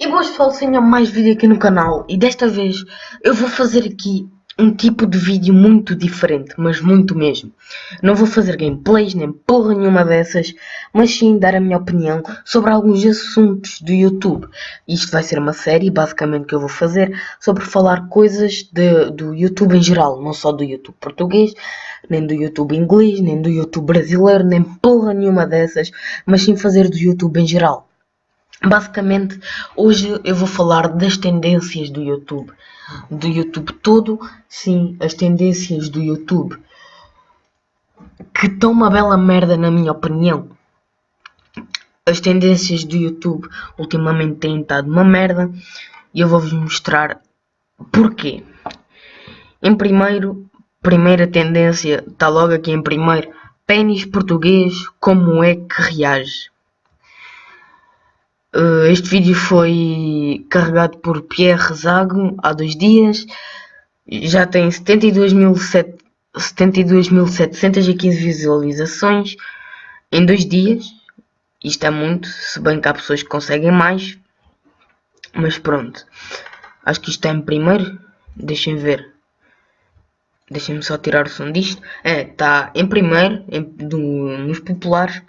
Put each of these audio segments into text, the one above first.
E boas pessoal, tenham mais vídeo aqui no canal e desta vez eu vou fazer aqui um tipo de vídeo muito diferente, mas muito mesmo. Não vou fazer gameplays nem porra nenhuma dessas, mas sim dar a minha opinião sobre alguns assuntos do YouTube. Isto vai ser uma série basicamente que eu vou fazer sobre falar coisas de, do YouTube em geral, não só do YouTube português, nem do YouTube inglês, nem do YouTube brasileiro, nem porra nenhuma dessas, mas sim fazer do YouTube em geral. Basicamente, hoje eu vou falar das tendências do YouTube. Do YouTube todo, sim, as tendências do YouTube. Que estão uma bela merda, na minha opinião. As tendências do YouTube ultimamente têm estado uma merda e eu vou-vos mostrar porquê. Em primeiro, primeira tendência, está logo aqui em primeiro, pênis português, como é que reage? Uh, este vídeo foi carregado por Pierre Zago há dois dias. Já tem 72.715 visualizações em dois dias. Isto é muito, se bem que há pessoas que conseguem mais. Mas pronto. Acho que isto está em primeiro. Deixem ver. Deixem-me só tirar o som disto. É, está em primeiro em, do, nos populares.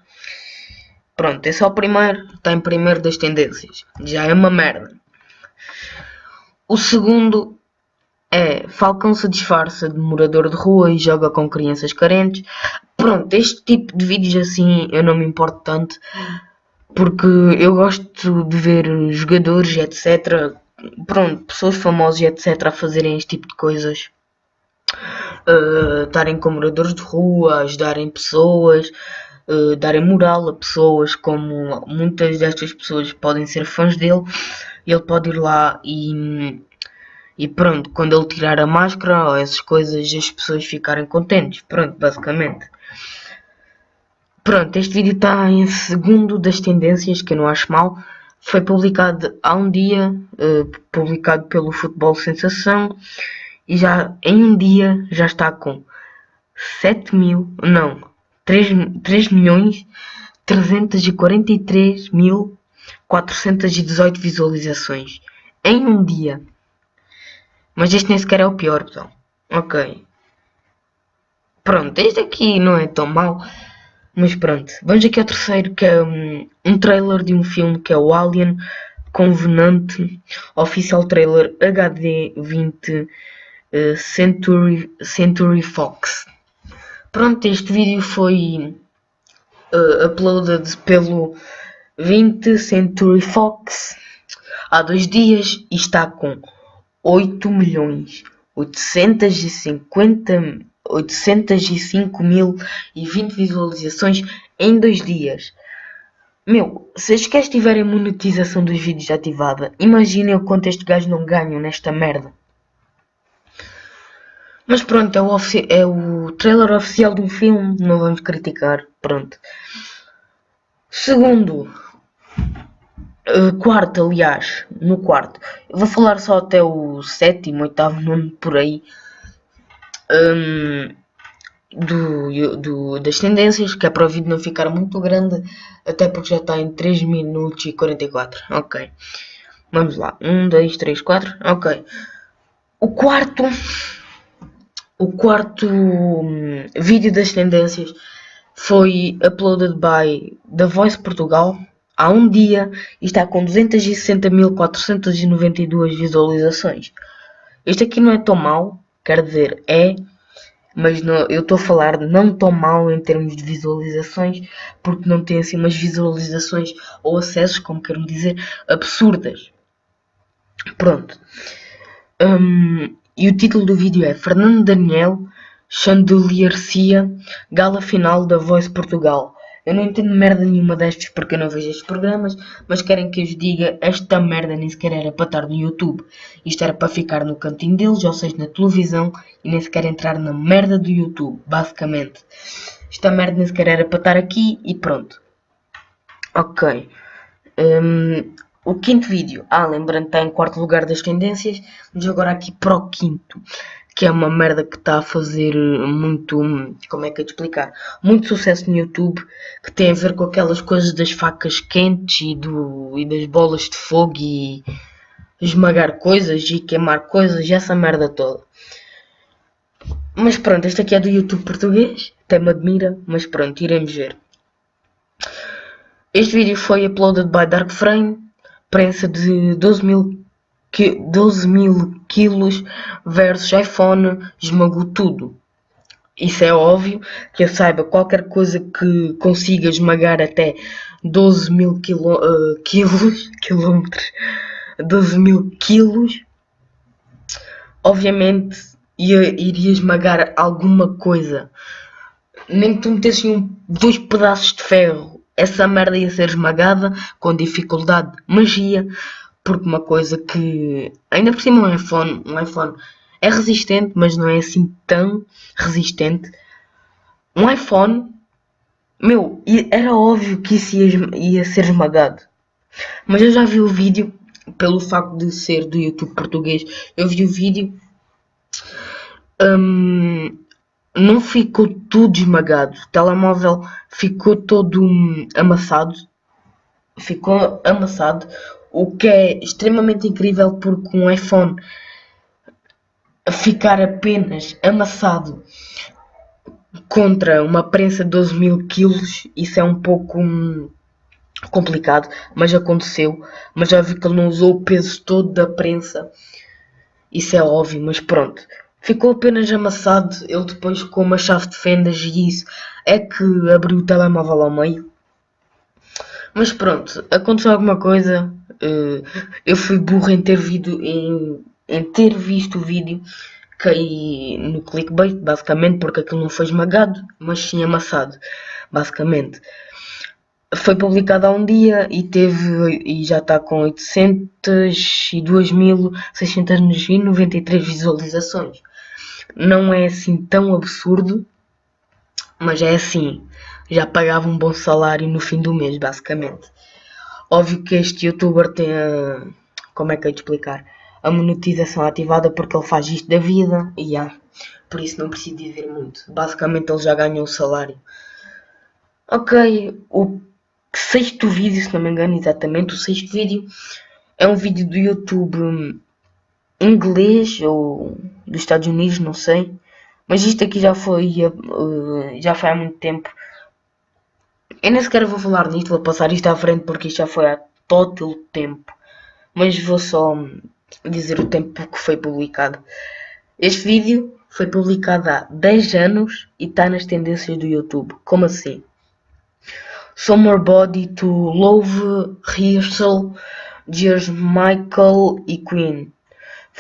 Pronto, esse é o primeiro, está em primeiro das tendências. Já é uma merda. O segundo é Falcão se disfarça de morador de rua e joga com crianças carentes. Pronto, este tipo de vídeos assim eu não me importo tanto. Porque eu gosto de ver jogadores, etc. Pronto, pessoas famosas, etc. a fazerem este tipo de coisas. Uh, estarem com moradores de rua, ajudarem pessoas darem moral a pessoas, como muitas destas pessoas podem ser fãs dele, ele pode ir lá e, e pronto, quando ele tirar a máscara ou essas coisas, as pessoas ficarem contentes. Pronto, basicamente. Pronto, este vídeo está em segundo das tendências, que eu não acho mal. Foi publicado há um dia, uh, publicado pelo Futebol Sensação, e já em um dia já está com 7 mil, não, 3, 3 milhões 343 mil 418 visualizações em um dia. Mas este nem sequer é o pior, pessoal. Ok. Pronto, este aqui não é tão mau. Mas pronto, vamos aqui ao terceiro, que é um, um trailer de um filme que é o Alien Convenante Official Trailer HD 20 uh, Century, Century Fox. Pronto, este vídeo foi uh, uploaded pelo 20 Century Fox há dois dias e está com 8 milhões 850 805 mil e 20 visualizações em dois dias. Meu, se as que tiverem monetização dos vídeos ativada, imaginem o quanto este gajo não ganha nesta merda. Mas pronto, é o, é o trailer oficial do filme, não vamos criticar, pronto. Segundo, uh, quarto, aliás, no quarto, eu vou falar só até o sétimo, oitavo, nono, por aí, um, do, do, das tendências, que é para o vídeo não ficar muito grande, até porque já está em 3 minutos e 44, ok. Vamos lá, 1, 2, 3, 4, ok. O quarto o quarto hum, vídeo das tendências foi uploaded by The Voice Portugal há um dia e está com 260.492 visualizações. Este aqui não é tão mau, quer dizer, é, mas não, eu estou a falar não tão mal em termos de visualizações, porque não tem assim umas visualizações ou acessos, como quero dizer, absurdas. Pronto. Um, e o título do vídeo é Fernando Daniel Chandelier-Cia Gala Final da Voice Portugal. Eu não entendo merda nenhuma destes porque eu não vejo estes programas, mas querem que eu vos diga esta merda nem sequer era para estar no YouTube. Isto era para ficar no cantinho deles, ou seja, na televisão, e nem sequer entrar na merda do YouTube, basicamente. Esta merda nem sequer era para estar aqui e pronto. Ok. Um, o quinto vídeo, ah, lembrando, está em quarto lugar das tendências, mas agora aqui para o quinto, que é uma merda que está a fazer muito, como é que eu te explicar, muito sucesso no YouTube, que tem a ver com aquelas coisas das facas quentes e, do, e das bolas de fogo e esmagar coisas e queimar coisas e essa merda toda. Mas pronto, este aqui é do YouTube português, até me admira, mas pronto, iremos ver. Este vídeo foi uploaded by Dark Frame, prensa de 12 mil 12 mil quilos versus iPhone esmagou tudo. Isso é óbvio que eu saiba qualquer coisa que consiga esmagar até 12 mil quilo, uh, quilos, quilómetros, 12 mil quilos, obviamente ia, iria esmagar alguma coisa. Nem que tu metesses um, dois pedaços de ferro, essa merda ia ser esmagada com dificuldade, magia, porque uma coisa que ainda por cima um iPhone, um iPhone é resistente, mas não é assim tão resistente. Um iPhone, meu, era óbvio que isso ia, ia ser esmagado. Mas eu já vi o vídeo, pelo facto de ser do YouTube português, eu vi o vídeo. Hum, não ficou tudo esmagado. O telemóvel ficou todo hum, amassado. Ficou amassado o que é extremamente incrível porque um iPhone ficar apenas amassado contra uma prensa de 12 mil quilos, isso é um pouco hum, complicado, mas aconteceu. Mas já vi que ele não usou o peso todo da prensa, isso é óbvio, mas pronto. Ficou apenas amassado, ele depois com uma chave de fendas e isso é que abriu o telemóvel ao meio. Mas pronto, aconteceu alguma coisa, uh, eu fui burro em ter, visto, em, em ter visto o vídeo, caí no clickbait, basicamente, porque aquilo não foi esmagado, mas sim amassado, basicamente. Foi publicado há um dia e teve e já está com 802.693 visualizações. Não é assim tão absurdo, mas é assim. Já pagava um bom salário no fim do mês, basicamente. Óbvio que este youtuber tem a. Como é que eu te explicar? A monetização ativada porque ele faz isto da vida e yeah, por isso não preciso dizer muito. Basicamente ele já ganhou o salário. Ok, o sexto vídeo, se não me engano, exatamente, o sexto vídeo é um vídeo do YouTube inglês ou dos Estados Unidos, não sei. Mas isto aqui já foi, uh, já foi há muito tempo eu nem sequer vou falar nisto, vou passar isto à frente porque isto já foi há todo o tempo. Mas vou só dizer o tempo que foi publicado. Este vídeo foi publicado há 10 anos e está nas tendências do YouTube. Como assim? Summer Body to Love Rehearsal George Michael e Queen.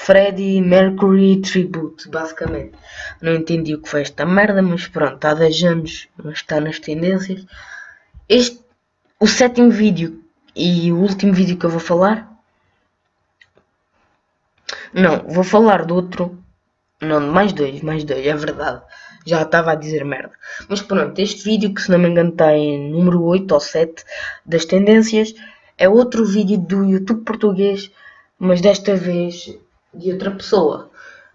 Freddie Mercury Tribute, basicamente. Não entendi o que foi esta merda, mas pronto, há 10 anos está nas tendências. Este, o sétimo vídeo e o último vídeo que eu vou falar. Não, vou falar do outro. Não, mais dois, mais dois, é verdade. Já estava a dizer merda. Mas pronto, este vídeo que se não me engano está em número 8 ou 7 das tendências. É outro vídeo do YouTube português, mas desta vez de outra pessoa.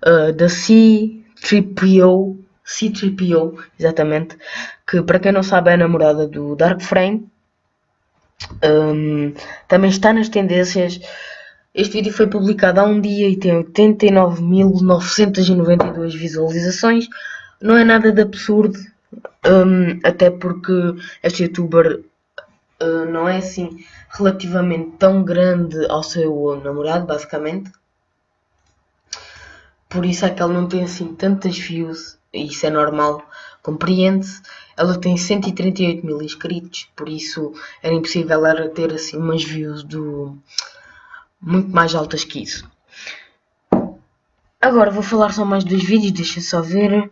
Uh, da C3PO C3PO, exatamente, que para quem não sabe é a namorada do Dark Frame. Um, também está nas tendências. Este vídeo foi publicado há um dia e tem 89.992 visualizações. Não é nada de absurdo, um, até porque este youtuber uh, não é assim relativamente tão grande ao seu namorado, basicamente. Por isso é que ele não tem assim tantas views isso é normal, compreende-se. Ela tem 138 mil inscritos, por isso era impossível ela ter assim umas views do muito mais altas que isso. Agora vou falar só mais dois vídeos, deixa só ver.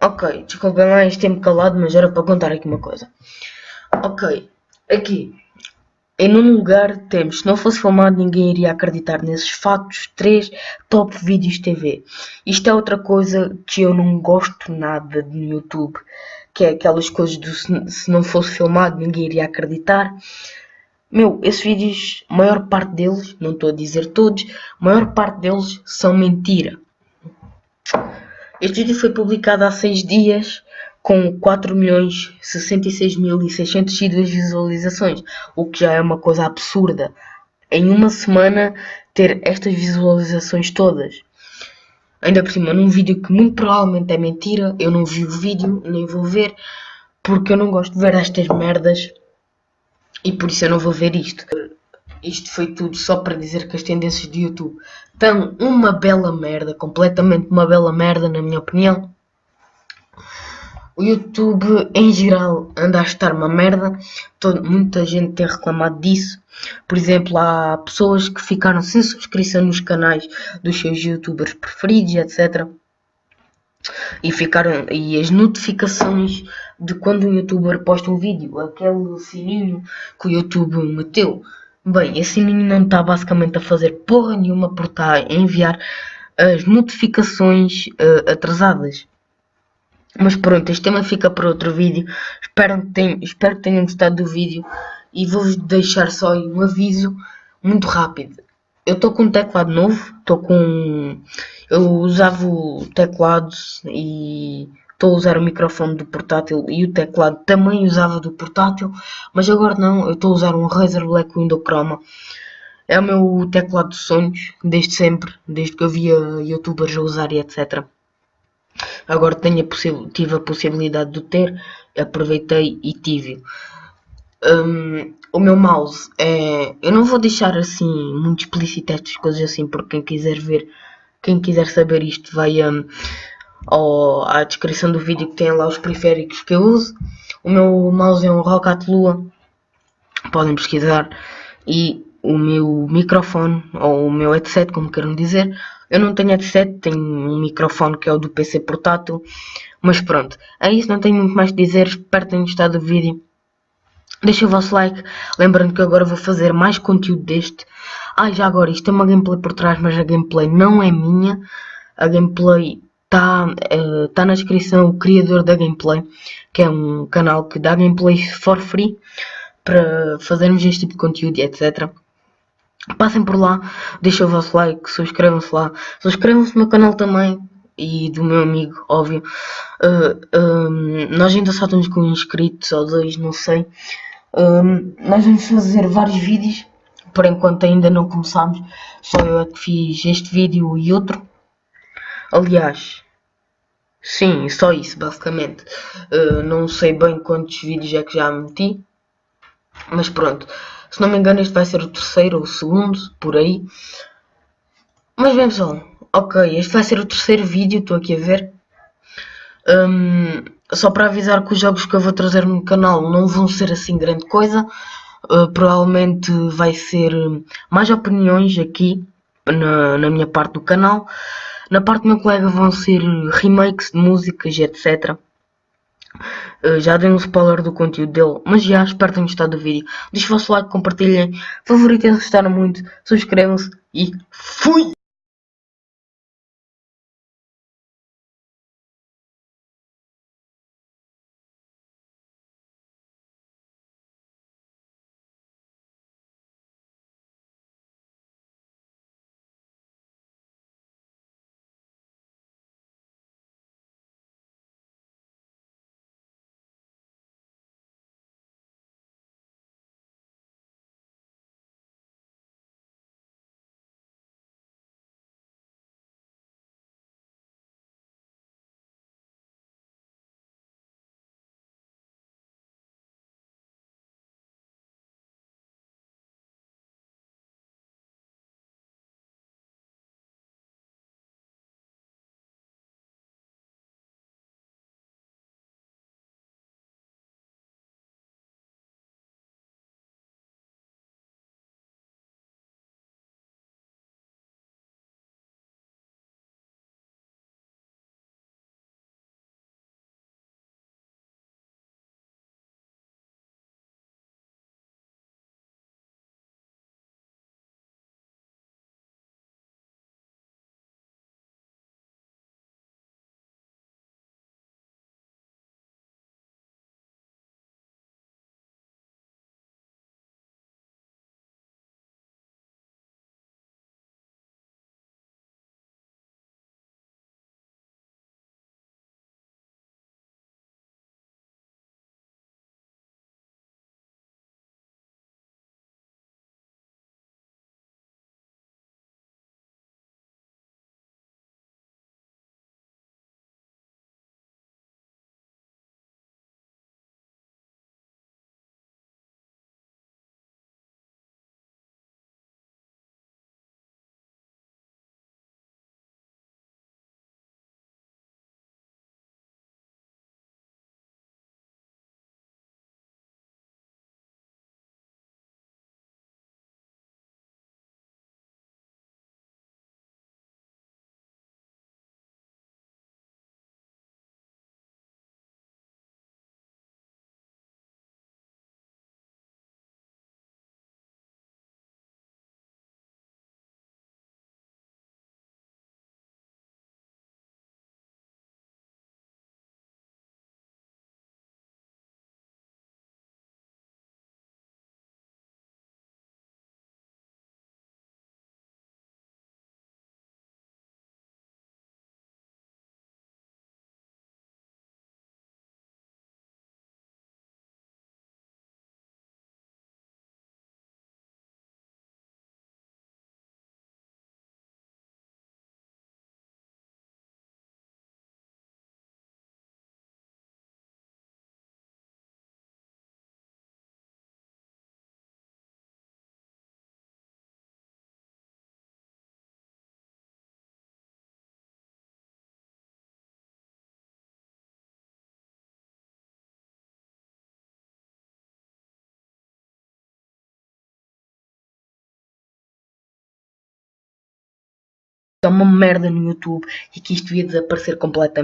Ok, desculpem lá este tempo calado, mas era para contar aqui uma coisa. Ok, aqui em nono lugar temos, se não fosse filmado ninguém iria acreditar nesses fatos, 3 top vídeos TV. Isto é outra coisa que eu não gosto nada no YouTube, que é aquelas coisas do se não fosse filmado ninguém iria acreditar. Meu, esses vídeos, a maior parte deles, não estou a dizer todos, a maior parte deles são mentira. Este vídeo foi publicado há 6 dias com 4 milhões 66 mil e 602 visualizações, o que já é uma coisa absurda. Em uma semana ter estas visualizações todas. Ainda por cima, num vídeo que muito provavelmente é mentira, eu não vi o vídeo, nem vou ver, porque eu não gosto de ver estas merdas e por isso eu não vou ver isto. Isto foi tudo só para dizer que as tendências do YouTube estão uma bela merda, completamente uma bela merda, na minha opinião. O YouTube em geral anda a estar uma merda, Todo, muita gente tem reclamado disso. Por exemplo, há pessoas que ficaram sem subscrição nos canais dos seus youtubers preferidos, etc. E, ficaram, e as notificações de quando um youtuber posta um vídeo, aquele sininho que o YouTube meteu. Bem, esse sininho não está basicamente a fazer porra nenhuma por estar a enviar as notificações uh, atrasadas. Mas pronto, este tema fica para outro vídeo. Espero que, tenham, espero que tenham gostado do vídeo. E vou-vos deixar só um aviso muito rápido. Eu estou com um teclado novo. Estou com... Eu usava o teclado e estou a usar o microfone do portátil e o teclado também usava do portátil, mas agora não, eu estou a usar um Razer Black Window Chroma. É o meu teclado de sonhos, desde sempre, desde que eu via youtubers a usar e etc. Agora tenho a tive a possibilidade de ter, aproveitei e tive. Um, o meu mouse é. Eu não vou deixar assim muito explícito estas coisas assim, porque quem quiser ver, quem quiser saber isto, vai um, ao, à descrição do vídeo que tem lá os periféricos que eu uso. O meu mouse é um Rocket Lua, podem pesquisar. E o meu microfone, ou o meu headset, como queiram dizer, eu não tenho headset, tenho um microfone que é o do PC portátil. Mas pronto, é isso, não tenho muito mais a dizer. Espero que tenham gostado do vídeo. Deixem o vosso like. Lembrando que agora vou fazer mais conteúdo deste. Ah, já agora, isto é uma gameplay por trás, mas a gameplay não é minha. A gameplay está uh, tá na descrição o criador da gameplay, que é um canal que dá gameplay for free para fazermos este tipo de conteúdo e etc. Passem por lá, deixem o vosso like, subscrevam-se lá, subscrevam-se no meu canal também e do meu amigo, óbvio. Uh, eh, um, ehm, nós ainda só estamos com inscritos ou dois, não sei. Um, ehm, nós vamos fazer vários vídeos, por enquanto ainda não começamos. Só eu é que fiz este vídeo e outro. Aliás, sim, só isso, basicamente. Uh, não sei bem quantos vídeos é que já meti, mas pronto. Se não me engano, este vai ser o terceiro ou o segundo, por aí. Mas bem, pessoal. Ok, este vai ser o terceiro vídeo, estou aqui a ver. Um, só para avisar que os jogos que eu vou trazer no canal não vão ser assim grande coisa. Uh, provavelmente vai ser mais opiniões aqui na, na minha parte do canal. Na parte do meu colega vão ser remakes de músicas, etc. Uh, já dei um spoiler do conteúdo dele, mas já espero que tenham gostado do vídeo. Deixem o vosso like, compartilhem, favoritem se gostaram muito, subscrevam-se e fui! É uma merda no YouTube e que isto devia desaparecer completamente.